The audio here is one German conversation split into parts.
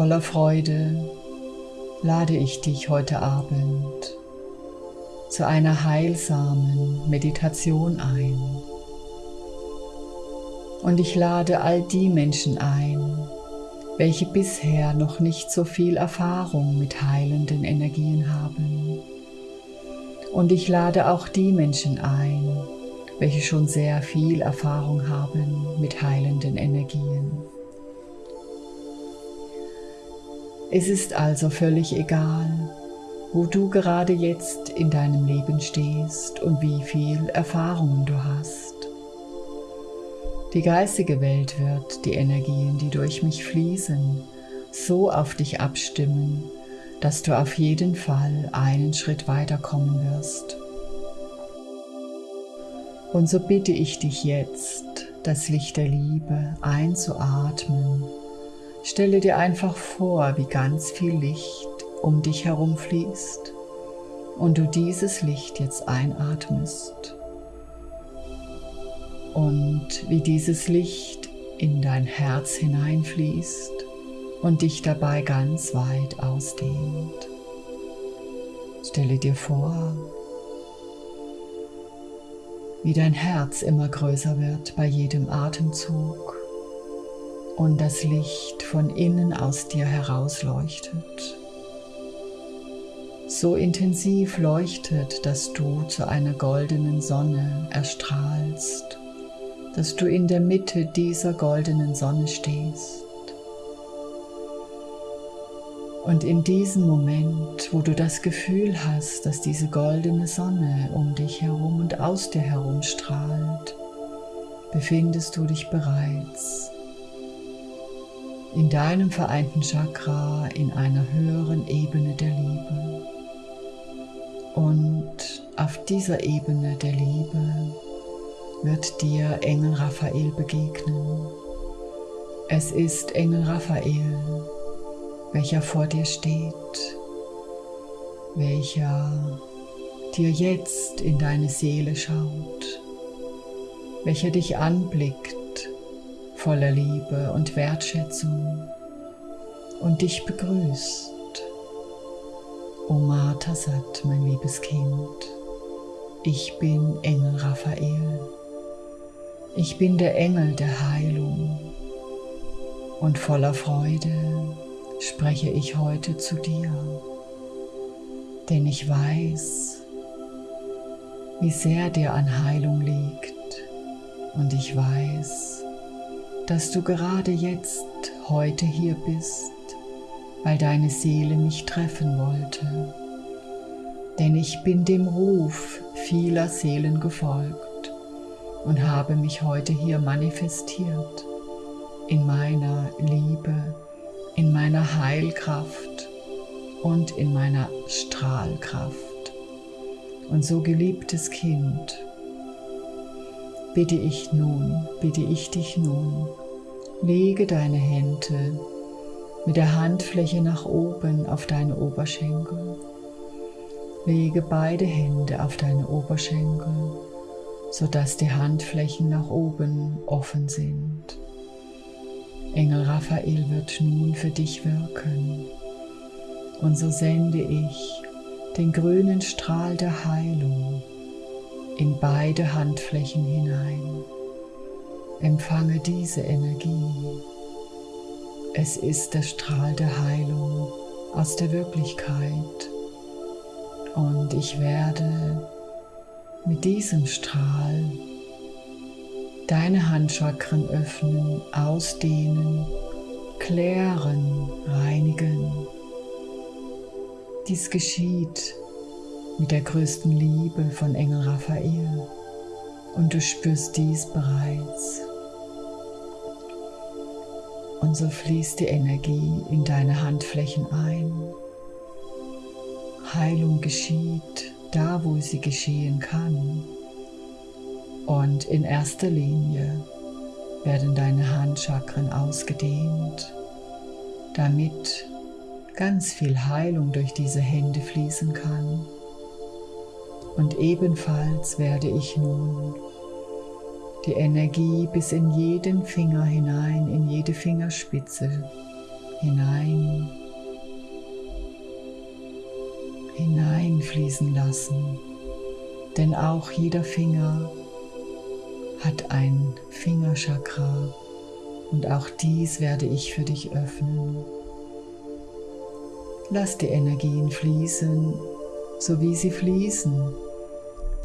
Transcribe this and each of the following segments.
Voller Freude lade ich dich heute Abend zu einer heilsamen Meditation ein. Und ich lade all die Menschen ein, welche bisher noch nicht so viel Erfahrung mit heilenden Energien haben. Und ich lade auch die Menschen ein, welche schon sehr viel Erfahrung haben mit heilenden Energien. Es ist also völlig egal, wo du gerade jetzt in deinem Leben stehst und wie viel Erfahrungen du hast. Die geistige Welt wird die Energien, die durch mich fließen, so auf dich abstimmen, dass du auf jeden Fall einen Schritt weiterkommen wirst. Und so bitte ich dich jetzt, das Licht der Liebe einzuatmen. Stelle dir einfach vor, wie ganz viel Licht um dich herum fließt und du dieses Licht jetzt einatmest und wie dieses Licht in dein Herz hineinfließt und dich dabei ganz weit ausdehnt. Stelle dir vor, wie dein Herz immer größer wird bei jedem Atemzug und das Licht von innen aus dir herausleuchtet so intensiv leuchtet, dass du zu einer goldenen Sonne erstrahlst, dass du in der Mitte dieser goldenen Sonne stehst. Und in diesem Moment, wo du das Gefühl hast, dass diese goldene Sonne um dich herum und aus dir herum strahlt, befindest du dich bereits in deinem vereinten Chakra in einer höheren Ebene der Liebe. Und auf dieser Ebene der Liebe wird dir Engel Raphael begegnen. Es ist Engel Raphael, welcher vor dir steht, welcher dir jetzt in deine Seele schaut, welcher dich anblickt voller Liebe und Wertschätzung und dich begrüßt. O Matasat, mein liebes Kind, ich bin Engel Raphael. Ich bin der Engel der Heilung und voller Freude spreche ich heute zu dir, denn ich weiß, wie sehr dir an Heilung liegt und ich weiß, dass du gerade jetzt heute hier bist weil deine Seele mich treffen wollte. Denn ich bin dem Ruf vieler Seelen gefolgt und habe mich heute hier manifestiert in meiner Liebe, in meiner Heilkraft und in meiner Strahlkraft. Und so geliebtes Kind, bitte ich nun, bitte ich dich nun, lege deine Hände mit der Handfläche nach oben auf deine Oberschenkel. Lege beide Hände auf deine Oberschenkel, sodass die Handflächen nach oben offen sind. Engel Raphael wird nun für dich wirken. Und so sende ich den grünen Strahl der Heilung in beide Handflächen hinein. Empfange diese Energie es ist der Strahl der Heilung aus der Wirklichkeit und ich werde mit diesem Strahl deine Handchakren öffnen, ausdehnen, klären, reinigen. Dies geschieht mit der größten Liebe von Engel Raphael und du spürst dies bereits. Und so fließt die Energie in deine Handflächen ein. Heilung geschieht da, wo sie geschehen kann. Und in erster Linie werden deine Handchakren ausgedehnt, damit ganz viel Heilung durch diese Hände fließen kann. Und ebenfalls werde ich nun die Energie bis in jeden Finger hinein, in jede Fingerspitze hinein, hineinfließen lassen. Denn auch jeder Finger hat ein Fingerchakra und auch dies werde ich für dich öffnen. Lass die Energien fließen, so wie sie fließen,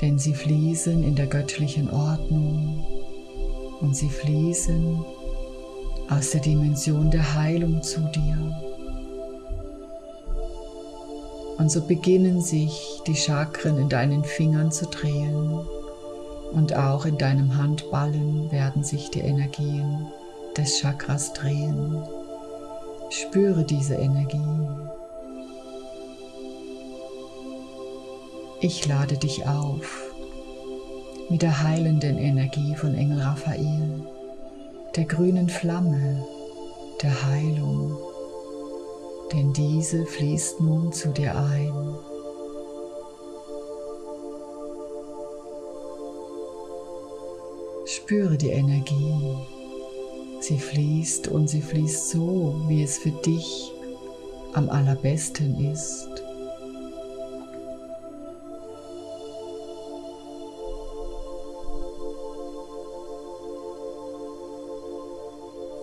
denn sie fließen in der göttlichen Ordnung und sie fließen aus der Dimension der Heilung zu dir. Und so beginnen sich die Chakren in deinen Fingern zu drehen und auch in deinem Handballen werden sich die Energien des Chakras drehen. Spüre diese Energie. Ich lade dich auf mit der heilenden Energie von Engel Raphael, der grünen Flamme der Heilung denn diese fließt nun zu dir ein. Spüre die Energie. Sie fließt und sie fließt so, wie es für dich am allerbesten ist.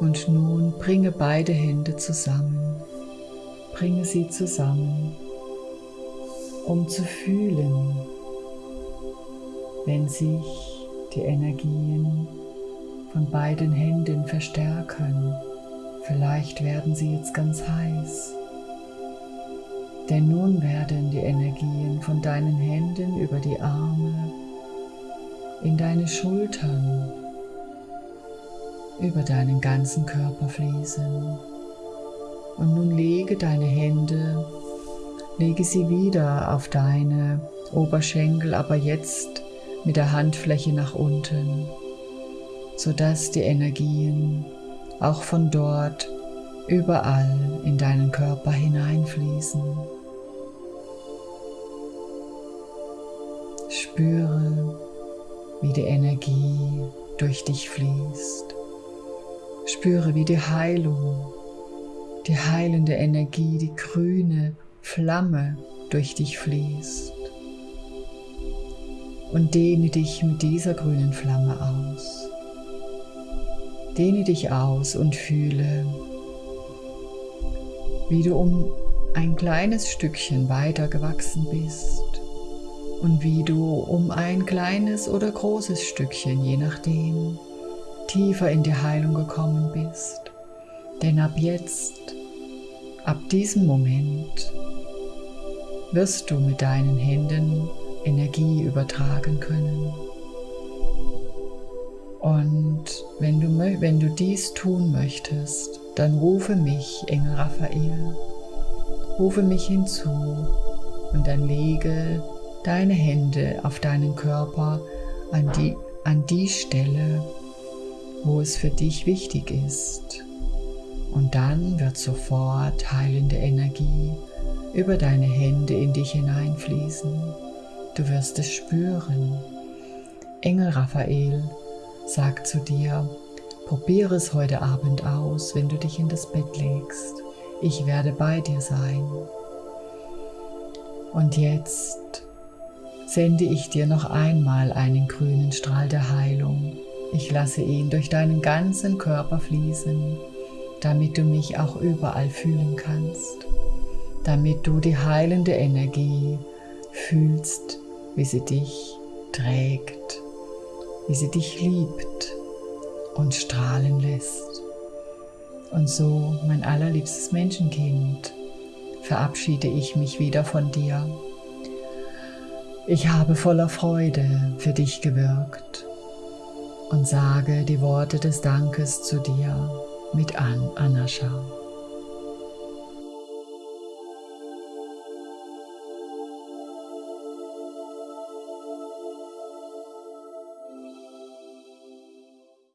Und nun bringe beide Hände zusammen bringe sie zusammen, um zu fühlen, wenn sich die Energien von beiden Händen verstärken. Vielleicht werden sie jetzt ganz heiß. Denn nun werden die Energien von deinen Händen über die Arme, in deine Schultern, über deinen ganzen Körper fließen. Und nun lege deine Hände, lege sie wieder auf deine Oberschenkel, aber jetzt mit der Handfläche nach unten, sodass die Energien auch von dort überall in deinen Körper hineinfließen. Spüre, wie die Energie durch dich fließt. Spüre, wie die Heilung die heilende Energie, die grüne Flamme durch dich fließt. Und dehne dich mit dieser grünen Flamme aus. Dehne dich aus und fühle, wie du um ein kleines Stückchen weiter gewachsen bist und wie du um ein kleines oder großes Stückchen, je nachdem, tiefer in die Heilung gekommen bist. Denn ab jetzt, ab diesem Moment, wirst du mit deinen Händen Energie übertragen können. Und wenn du, wenn du dies tun möchtest, dann rufe mich, Engel Raphael, rufe mich hinzu und dann lege deine Hände auf deinen Körper an die, an die Stelle, wo es für dich wichtig ist. Und dann wird sofort heilende Energie über deine Hände in dich hineinfließen. Du wirst es spüren. Engel Raphael sagt zu dir, probiere es heute Abend aus, wenn du dich in das Bett legst. Ich werde bei dir sein. Und jetzt sende ich dir noch einmal einen grünen Strahl der Heilung. Ich lasse ihn durch deinen ganzen Körper fließen damit du mich auch überall fühlen kannst, damit du die heilende Energie fühlst, wie sie dich trägt, wie sie dich liebt und strahlen lässt. Und so, mein allerliebstes Menschenkind, verabschiede ich mich wieder von dir. Ich habe voller Freude für dich gewirkt und sage die Worte des Dankes zu dir mit an Anascha.